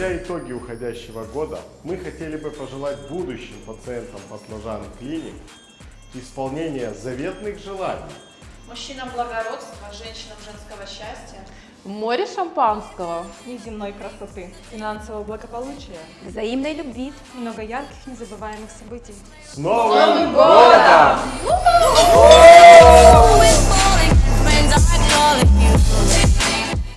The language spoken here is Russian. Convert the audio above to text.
итоги уходящего года мы хотели бы пожелать будущим пациентам баклажан клиник исполнения заветных желаний. Мужчинам благородства, женщинам женского счастья. Море шампанского. неземной красоты, финансового благополучия, взаимной любви, много ярких, незабываемых событий. С Новым годом!